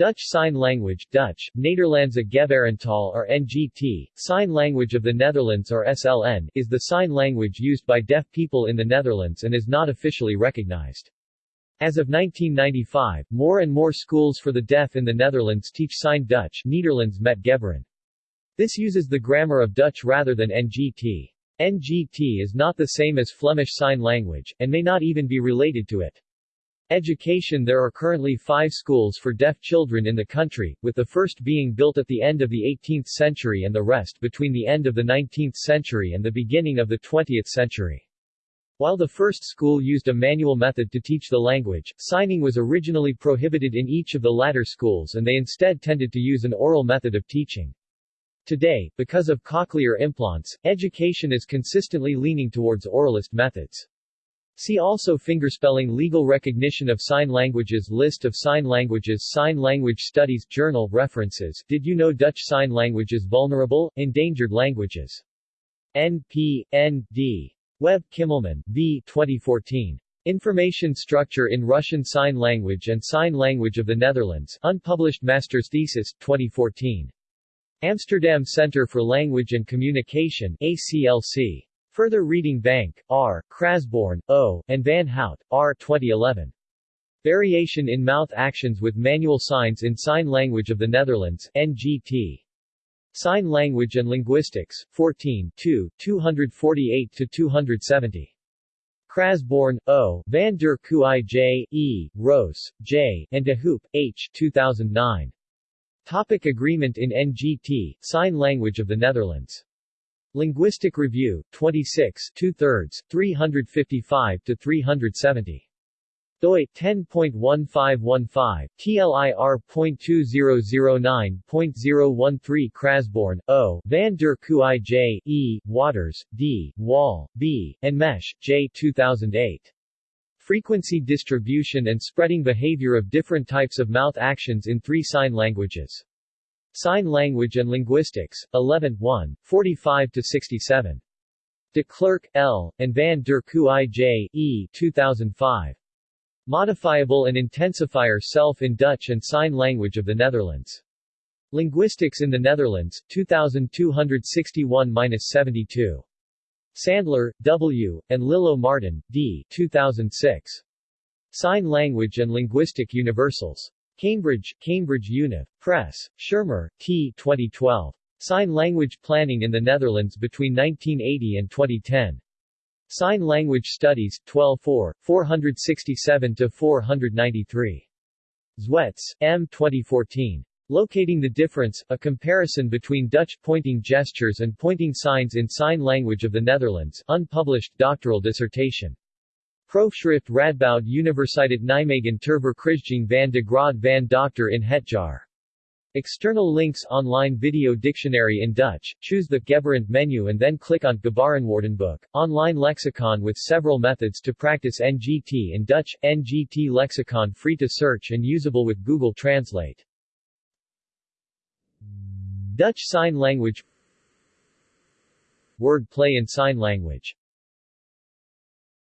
Dutch Sign Language Dutch, Nederlandse Gebarentaal or NGT, Sign Language of the Netherlands or SLN, is the sign language used by deaf people in the Netherlands and is not officially recognized. As of 1995, more and more schools for the deaf in the Netherlands teach Sign Dutch Nederlands met Gebaren. This uses the grammar of Dutch rather than NGT. NGT is not the same as Flemish Sign Language, and may not even be related to it. Education There are currently five schools for deaf children in the country, with the first being built at the end of the 18th century and the rest between the end of the 19th century and the beginning of the 20th century. While the first school used a manual method to teach the language, signing was originally prohibited in each of the latter schools and they instead tended to use an oral method of teaching. Today, because of cochlear implants, education is consistently leaning towards oralist methods. See also Fingerspelling Legal recognition of sign languages List of sign languages Sign Language Studies Journal References Did you know Dutch Sign Language is vulnerable? Endangered languages. N.P. N.D. Webb Kimmelman, V. 2014. Information Structure in Russian Sign Language and Sign Language of the Netherlands Unpublished Master's Thesis, 2014. Amsterdam Center for Language and Communication ACLC. Further Reading Bank, R., Crasborn, O., and Van Hout, R. 2011. Variation in Mouth Actions with Manual Signs in Sign Language of the Netherlands, NGT. Sign Language and Linguistics, 14 2, 248-270. Crasborn, O., Van der Kooij J., E., Roos, J., and De Hoop, H. 2009. Topic Agreement in NGT, Sign Language of the Netherlands Linguistic Review, 26 2 thirds, 355 to 370. doi 10.1515, TLIR.2009.013 Crasborn, O., Van der Kooij J., E., Waters, D., Woll, B., and Mesch, J. 2008. Frequency distribution and spreading behavior of different types of mouth actions in three sign languages. Sign Language and Linguistics, 11 1, 45-67. De Klerk, L., and Van der Kooij J. E. 2005. Modifiable and Intensifier Self in Dutch and Sign Language of the Netherlands. Linguistics in the Netherlands, 2261-72. Sandler, W., and Lillo Martin, D. 2006. Sign Language and Linguistic Universals. Cambridge, Cambridge Univ. Press. Schermer, T. 2012. Sign Language Planning in the Netherlands between 1980 and 2010. Sign Language Studies, 12-4, 467-493. Zwets, M. 2014. Locating the Difference, a comparison between Dutch pointing gestures and pointing signs in Sign Language of the Netherlands, unpublished doctoral dissertation. Proefschrift Radboud Universiteit Nijmegen ter verkrijging van de graad van doctor in hetjar. External links Online video dictionary in Dutch, choose the Gebarent menu and then click on Gebarenwoordenboek, online lexicon with several methods to practice NGT in Dutch, NGT lexicon free to search and usable with Google Translate. Dutch Sign Language. Word play in Sign Language